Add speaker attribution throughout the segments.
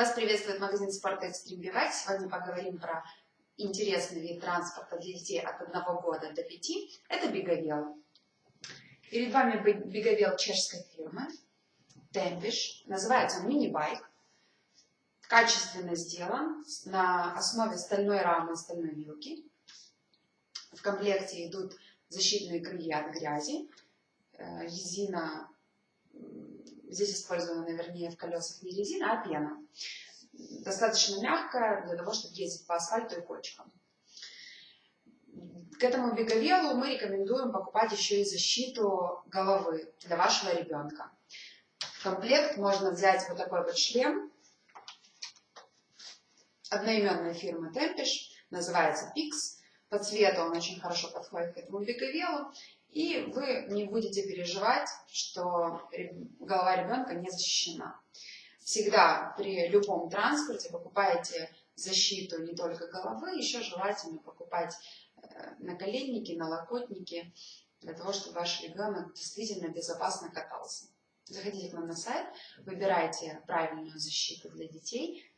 Speaker 1: Вас приветствует магазин спорта Extreme Bivak. Сегодня поговорим про интересный вид транспорта для детей от 1 года до 5. Это беговел. Перед вами беговел чешской фирмы Темпиш. Называется он мини-байк. Качественно сделан на основе стальной рамы стальной вилки. В комплекте идут защитные крылья от грязи, э, резина Здесь использована, вернее, в колесах не резина, а пена. Достаточно мягкая для того, чтобы ездить по асфальту и кочкам. К этому беговелу мы рекомендуем покупать еще и защиту головы для вашего ребенка. В комплект можно взять вот такой вот шлем одноименной фирмы Tempish, называется Pix. По цвету он очень хорошо подходит к этому беговелу. И вы не будете переживать, что голова ребенка не защищена. Всегда при любом транспорте покупайте защиту не только головы, еще желательно покупать э, наколенники, налокотники, для того, чтобы ваш ребенок действительно безопасно катался. Заходите к нам на сайт, выбирайте правильную защиту для детей,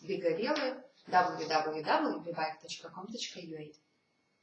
Speaker 1: беговелы www.bebike.com.ua